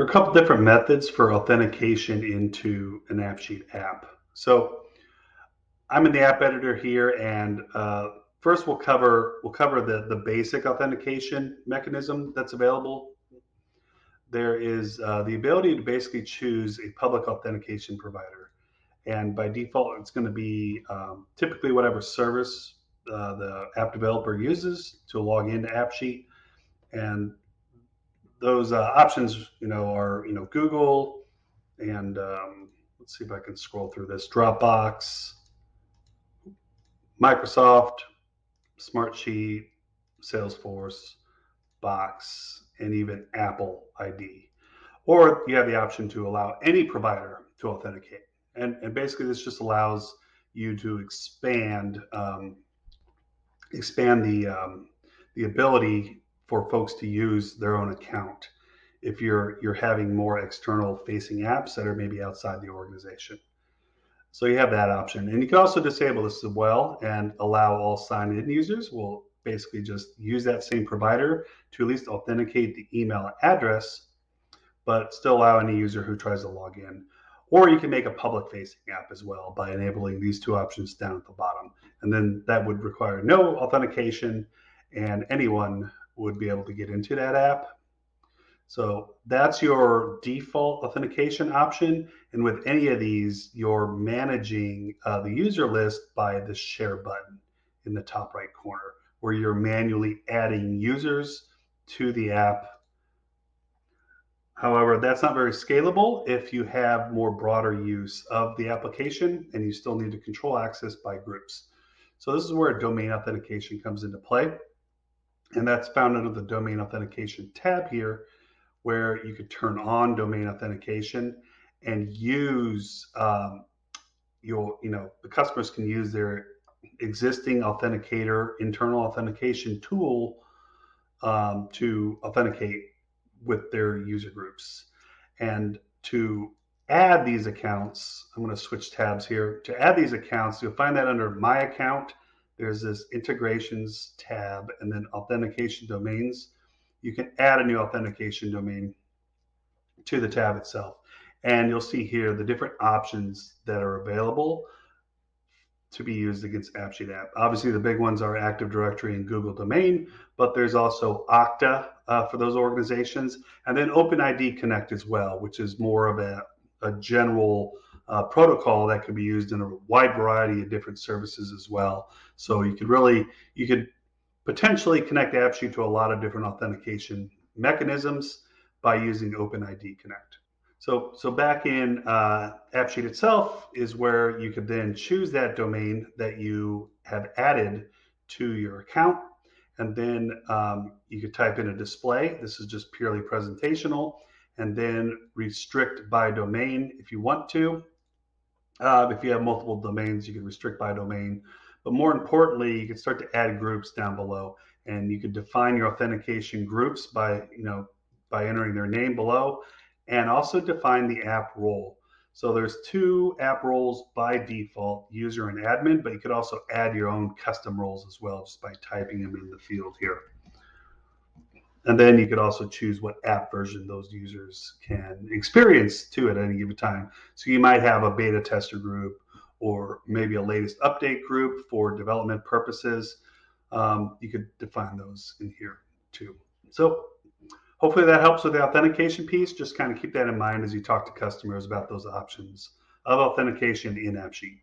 There are a couple different methods for authentication into an AppSheet app. So I'm in the app editor here, and uh, first we'll cover we'll cover the the basic authentication mechanism that's available. There is uh, the ability to basically choose a public authentication provider, and by default, it's going to be um, typically whatever service uh, the app developer uses to log into AppSheet, and those uh, options, you know, are you know Google and um, let's see if I can scroll through this Dropbox, Microsoft, Smartsheet, Salesforce, Box, and even Apple ID. Or you have the option to allow any provider to authenticate. And, and basically, this just allows you to expand um, expand the um, the ability for folks to use their own account if you're you're having more external facing apps that are maybe outside the organization. So you have that option. And you can also disable this as well and allow all signed in users will basically just use that same provider to at least authenticate the email address, but still allow any user who tries to log in. Or you can make a public facing app as well by enabling these two options down at the bottom. And then that would require no authentication and anyone would be able to get into that app. So that's your default authentication option. And with any of these, you're managing uh, the user list by the share button in the top right corner, where you're manually adding users to the app. However, that's not very scalable if you have more broader use of the application and you still need to control access by groups. So this is where domain authentication comes into play. And that's found under the domain authentication tab here, where you could turn on domain authentication and use um, your, you know, the customers can use their existing authenticator internal authentication tool um, to authenticate with their user groups. And to add these accounts, I'm going to switch tabs here. To add these accounts, you'll find that under My Account there's this integrations tab and then authentication domains. You can add a new authentication domain to the tab itself. And you'll see here the different options that are available to be used against AppSheet app. Obviously, the big ones are Active Directory and Google Domain, but there's also Okta uh, for those organizations, and then OpenID Connect as well, which is more of a, a general uh, protocol that could be used in a wide variety of different services as well. So you could really, you could potentially connect AppSheet to a lot of different authentication mechanisms by using OpenID Connect. So, so back in uh, AppSheet itself is where you could then choose that domain that you have added to your account. And then um, you could type in a display. This is just purely presentational. And then restrict by domain if you want to. Uh, if you have multiple domains, you can restrict by domain. But more importantly, you can start to add groups down below, and you can define your authentication groups by you know by entering their name below, and also define the app role. So there's two app roles by default, user and admin, but you could also add your own custom roles as well just by typing them in the field here. And then you could also choose what app version those users can experience to at any given time. So you might have a beta tester group or maybe a latest update group for development purposes. Um, you could define those in here too. So hopefully that helps with the authentication piece. Just kind of keep that in mind as you talk to customers about those options of authentication in AppSheet.